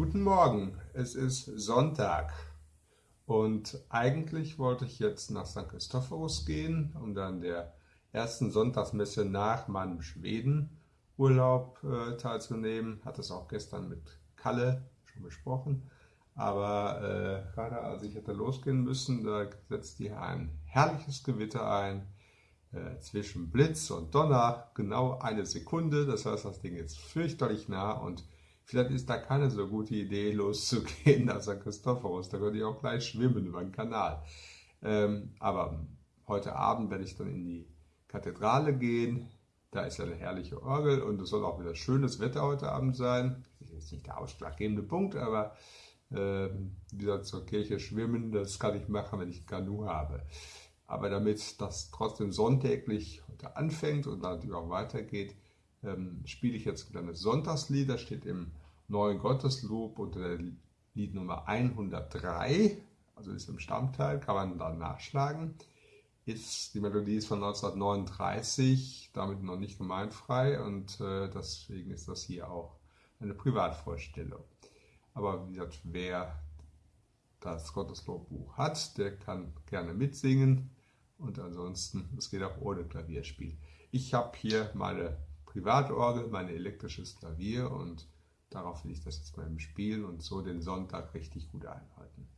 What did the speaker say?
Guten Morgen, es ist Sonntag und eigentlich wollte ich jetzt nach St. Christophorus gehen, um dann der ersten Sonntagsmesse nach meinem Schwedenurlaub äh, teilzunehmen. Hatte es auch gestern mit Kalle schon besprochen. Aber äh, gerade als ich hätte losgehen müssen, da setzt hier ein herrliches Gewitter ein äh, zwischen Blitz und Donner, genau eine Sekunde. Das heißt, das Ding ist fürchterlich nah und Vielleicht ist da keine so gute Idee, loszugehen nach St. Christophorus. Da könnte ich auch gleich schwimmen über den Kanal. Ähm, aber heute Abend werde ich dann in die Kathedrale gehen. Da ist ja eine herrliche Orgel und es soll auch wieder schönes Wetter heute Abend sein. Das ist jetzt nicht der ausschlaggebende Punkt, aber äh, wieder zur Kirche schwimmen, das kann ich machen, wenn ich Kanu habe. Aber damit das trotzdem sonntäglich heute anfängt und natürlich auch weitergeht, ähm, spiele ich jetzt ein kleines Sonntagslied, das steht im neuen Gotteslob unter der Lied Nummer 103, also ist im Stammteil, kann man dann nachschlagen. Ist, die Melodie ist von 1939, damit noch nicht gemeinfrei und äh, deswegen ist das hier auch eine Privatvorstellung. Aber wie gesagt, wer das Gotteslobbuch hat, der kann gerne mitsingen und ansonsten, es geht auch ohne Klavierspiel. Ich habe hier meine Privatorgel, mein elektrisches Klavier und darauf will ich das jetzt mal im Spielen und so den Sonntag richtig gut einhalten.